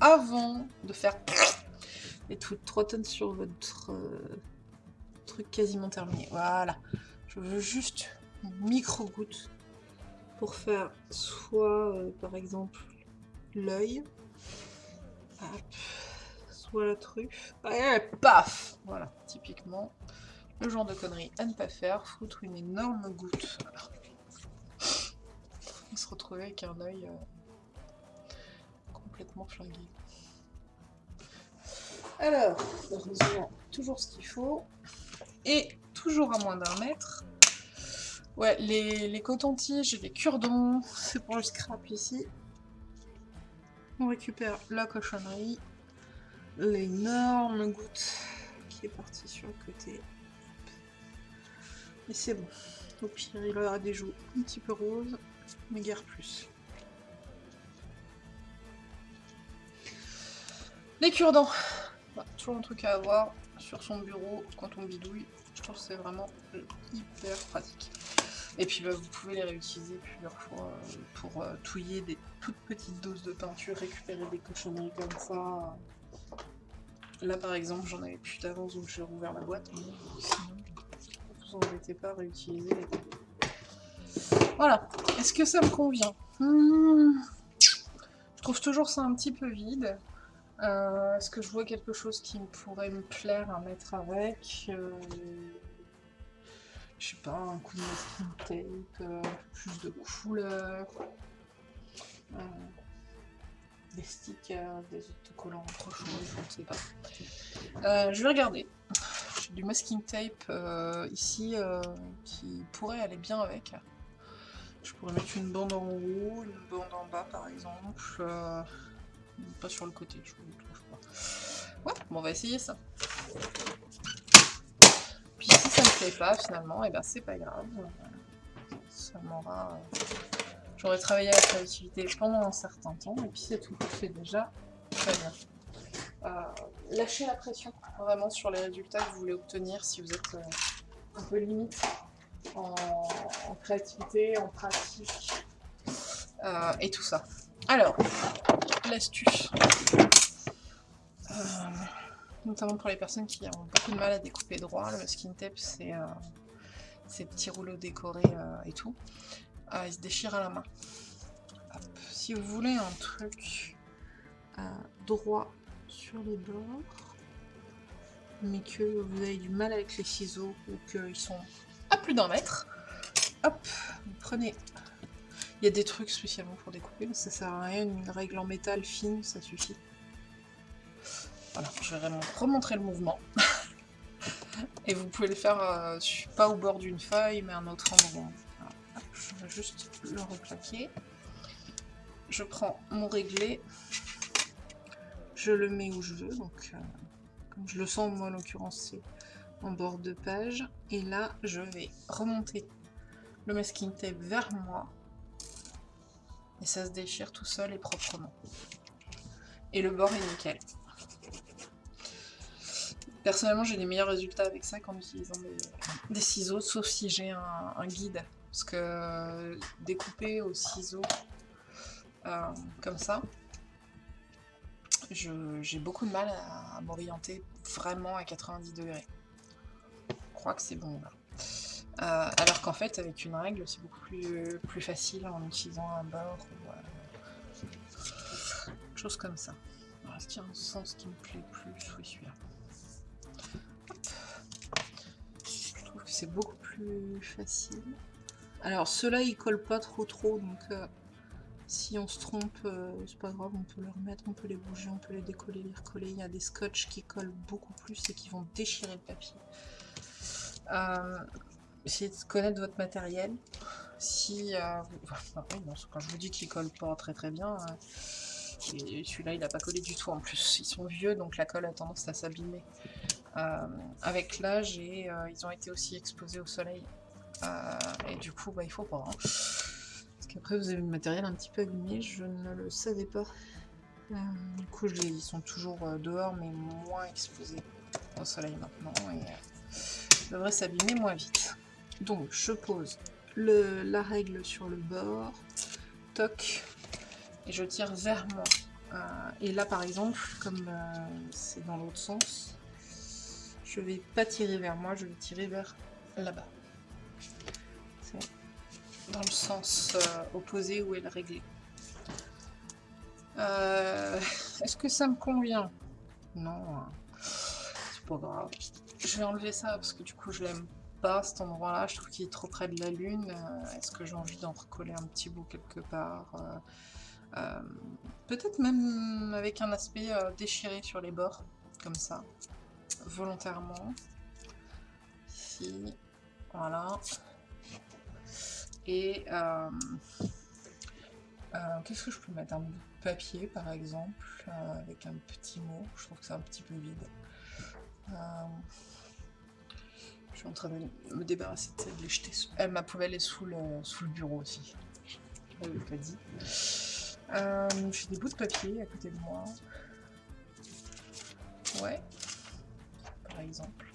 avant de faire et tout trottonne sur votre euh, truc quasiment terminé. Voilà. Je veux juste une micro-goutte pour faire soit, euh, par exemple, l'œil, soit la truffe, et paf Voilà, typiquement, le genre de conneries à ne pas faire, foutre une énorme goutte. Se retrouver avec un œil euh, complètement flingué. Alors, heureusement, toujours ce qu'il faut. Et toujours à moins d'un mètre. Ouais, les, les cotons-tiges les cure-dents, c'est pour le scrap ici. On récupère la cochonnerie, l'énorme goutte qui est partie sur le côté. Et c'est bon. Au pire, il aura des joues un petit peu roses, mais guère plus. Les cure-dents. Bah, toujours un truc à avoir sur son bureau quand on bidouille. Je trouve que c'est vraiment hyper pratique. Et puis bah, vous pouvez les réutiliser plusieurs fois euh, pour euh, touiller des toutes petites doses de peinture, récupérer des cochonneries comme ça. Là par exemple j'en avais plus d'avance donc j'ai rouvert la boîte. Mais sinon, vous embêtez pas à réutiliser les Voilà. Est-ce que ça me convient hmm. Je trouve toujours ça un petit peu vide. Euh, est-ce que je vois quelque chose qui pourrait me plaire à mettre avec euh, Je sais pas, un coup de masking tape, euh, plus de couleurs, des stickers, des autocollants, autre chose, je ne sais pas. je vais regarder. J'ai du masking tape ici qui pourrait aller bien avec. Je pourrais mettre une bande en haut, une bande en bas par exemple. Pas sur le côté, je trouve pas. Ouais, bon, on va essayer ça. Puis si ça me plaît pas, finalement, et eh ben c'est pas grave. Ça m'aura... J'aurais travaillé à la créativité pendant un certain temps, et puis c'est tout. C'est déjà très bien. Euh, lâchez la pression, vraiment, sur les résultats que vous voulez obtenir si vous êtes euh, un peu limite en, créativité, en pratique, euh, et tout ça. Alors, l'astuce. Euh, notamment pour les personnes qui ont beaucoup de mal à découper droit, le skin tape, c'est euh, ces petits rouleaux décorés et tout. ils se déchirent à la main. Si vous voulez un truc droit sur les bords, mais que vous avez du mal avec les ciseaux ou qu'ils sont plus d'un mètre, hop, vous prenez il y a des trucs spécialement pour découper, mais ça sert à rien, une règle en métal fine, ça suffit. Voilà, je vais remontrer le mouvement. Et vous pouvez le faire, euh, pas au bord d'une feuille, mais à un autre endroit. je vais juste le replaquer. Je prends mon réglé, je le mets où je veux, donc euh, comme je le sens, moi en l'occurrence c'est en bord de page. Et là, je vais remonter le masking tape vers moi et ça se déchire tout seul et proprement. Et le bord est nickel. Personnellement, j'ai des meilleurs résultats avec ça qu'en utilisant des, ciseaux, sauf si j'ai un, guide. Parce que découper au ciseau euh, comme ça, j'ai beaucoup de mal à, m'orienter vraiment à 90 degrés. Crois que c'est bon là. Euh, alors qu'en fait, avec une règle, c'est beaucoup plus, facile en utilisant un bord ou euh, chose comme ça. Est-ce qu'il y a un sens qui me plaît plus Oui, celui-là. Je trouve que c'est beaucoup plus facile. Alors, ceux-là, ils collent pas trop trop, donc euh, si on se trompe, c'est pas grave, on peut les remettre, on peut les bouger, on peut les décoller, les recoller. Il y a des scotch qui collent beaucoup plus et qui vont déchirer le papier. Euh, essayez de connaître votre matériel. Si euh, quand je vous dis qu'il colle pas très très bien, euh, celui-là il n'a pas collé du tout en plus. Ils sont vieux donc la colle a tendance à s'abîmer. Euh, avec l'âge et ils ont été aussi exposés au soleil. et du coup, bah, il faut pas. Hein. Parce qu'après, vous avez le matériel un petit peu abîmé, je ne le savais pas. du coup, ils sont toujours dehors, mais moins exposés au soleil maintenant. Et devrait s'abîmer moins vite. Donc, je pose le, la règle sur le bord. Toc. Et je tire vers moi. Euh, et là, par exemple, comme euh, c'est dans l'autre sens, je vais pas tirer vers moi, je vais tirer vers là-bas. C'est dans le sens euh, opposé où elle réglée. Est-ce que ça me convient? Non, hein. c'est pas grave. Je vais enlever ça parce que du coup je l'aime pas cet endroit-là, je trouve qu'il est trop près de la lune. Est-ce que j'ai envie d'en recoller un petit bout quelque part euh, peut-être même avec un aspect euh, déchiré sur les bords, comme ça, volontairement. Ici, voilà. Et euh, qu'est-ce que je peux mettre? Un bout de papier, par exemple, avec un petit mot. Je trouve que c'est un petit peu vide. Suis en train de me débarrasser de les jeter. ma poubelle est sous le, sous le bureau aussi. Je l'avais pas dit. Euh, J'ai des bouts de papier à côté de moi. Ouais. Par exemple.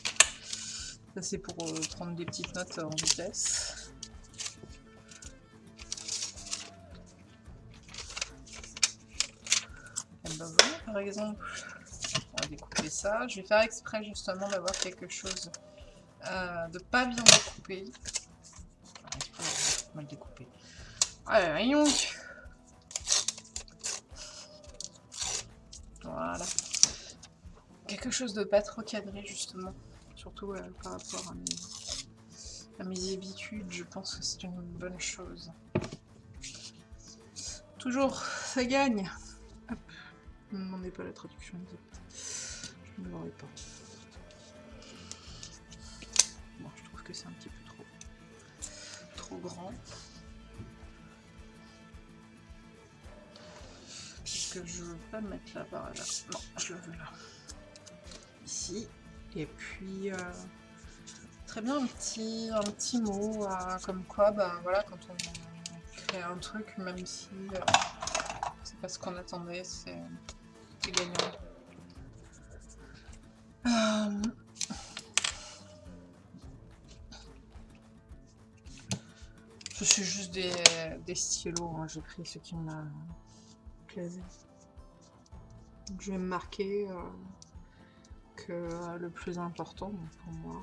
Ça c'est pour euh, prendre des petites notes en vitesse. Ben par exemple. On va découper ça. Je vais faire exprès justement d'avoir quelque chose euh, de pas bien découpé. mal découpé? Allez, voyons Voilà. Quelque chose de pas trop cadré, justement. Surtout euh, par rapport à mes, habitudes, je pense que c'est une bonne chose. Toujours, ça gagne Hop. Ne pas la traduction exacte. Je ne l'aurai pas. Que c'est un petit peu trop, trop grand. je veux pas mettre là par là Non, je le veux là. Ici. Et puis, euh, très bien, un petit, un petit mot, euh, comme quoi, bah voilà, quand on crée un truc, même si euh, c'est pas ce qu'on attendait, c'est gagnant. Suis juste des, stylos, hein. j'ai pris ce qui m'a plaisé je vais me marquer euh, que euh, le plus important pour moi,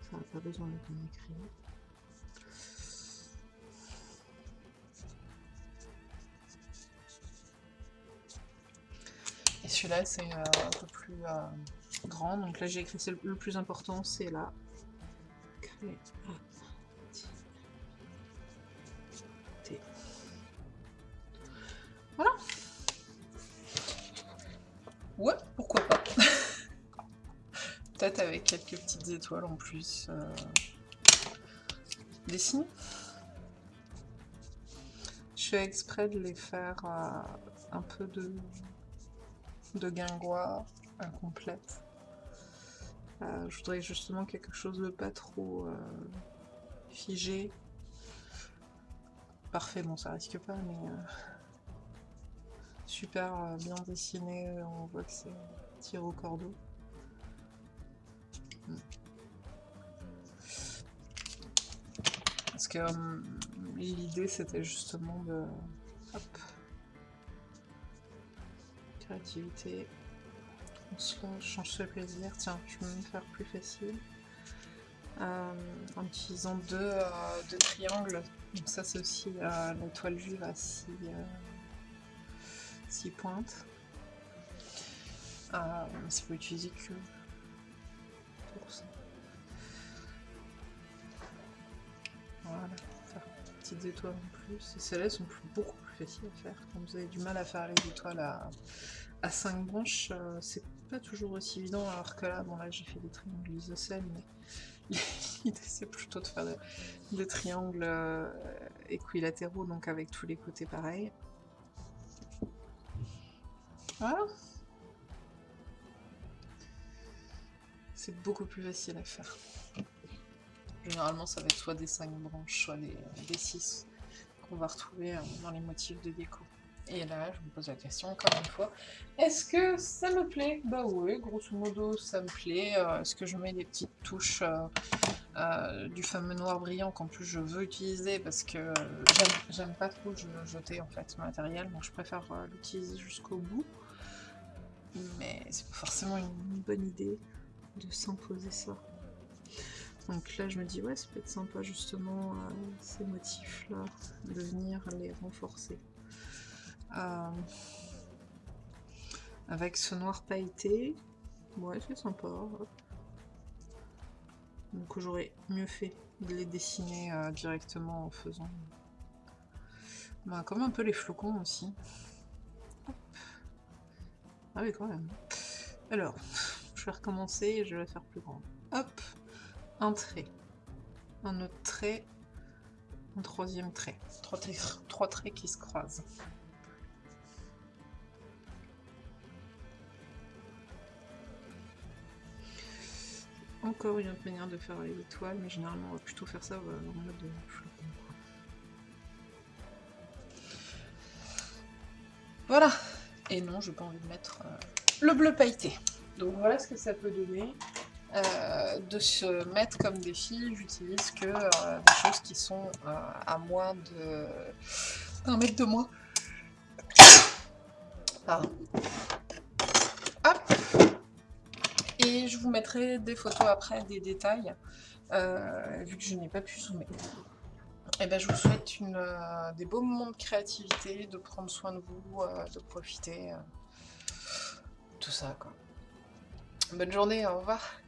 ça n'a pas besoin d'être écrit. Et celui-là, c'est euh, un peu plus grand. Donc là, j'ai écrit le plus important, c'est là. Ouais, pourquoi pas. Peut-être avec quelques petites étoiles en plus. Euh, dessinées. Je fais exprès de les faire euh, un peu de, de guingois incomplète. Euh, je voudrais justement quelque chose de pas trop figé. Parfait, bon ça risque pas, mais super euh, bien dessiné, euh, on voit que c'est tiré au cordeau. Parce que l'idée c'était justement de... Hop. Créativité. On change ce plaisir. Tiens, je vais me faire plus facile. Euh, en utilisant deux, deux, triangles. Donc ça c'est aussi la toile juive à six, 6 pointes. Euh, ça peut utiliser que pour ça. Voilà, faire petites étoiles en plus. Et celles-là sont beaucoup plus faciles à faire. Quand vous avez du mal à faire les étoiles à, à 5 branches, euh, c'est toujours aussi évident. Alors que là, bon là j'ai fait des triangles isocèles, mais l'idée c'est plutôt de faire des, triangles euh, équilatéraux, donc avec tous les côtés pareils. C'est beaucoup plus facile à faire. Généralement, ça va être soit des 5 branches, soit des, des 6 qu'on va retrouver euh, dans les motifs de déco. Et là, je me pose la question, encore une fois, est-ce que ça me plaît? Bah oui, grosso modo, ça me plaît. Euh, est-ce que je mets des petites touches euh, du fameux noir brillant qu'en plus je veux utiliser parce que j'aime pas trop jeter en fait ce matériel, donc je préfère l'utiliser jusqu'au bout. Mais c'est pas forcément une bonne idée de s'imposer ça. Donc là, je me dis, ouais, ça peut être sympa justement, euh, ces motifs-là, de venir les renforcer. Euh, avec ce noir pailleté, ouais, c'est sympa. Donc j'aurais mieux fait de les dessiner euh, directement en faisant... Bah, comme un peu les flocons aussi. Ah oui, quand même. Alors, je vais recommencer et je vais la faire plus grande. Hop un trait, un autre trait, un troisième trait. Trois, trois traits qui se croisent. Encore une autre manière de faire les étoiles, mais généralement on va plutôt faire ça en mode flocon. Voilà Et non, je n'ai pas envie de mettre euh, le bleu pailleté. Donc voilà ce que ça peut donner. Euh, de se mettre comme défi, j'utilise que euh, des choses qui sont à moins de un mètre de moi. Pardon. Et je vous mettrai des photos après, des détails, vu que je n'ai pas pu zoomer. Et eh ben, je vous souhaite une, des beaux moments de créativité, de prendre soin de vous, de profiter. tout ça, quoi. Bonne journée, au revoir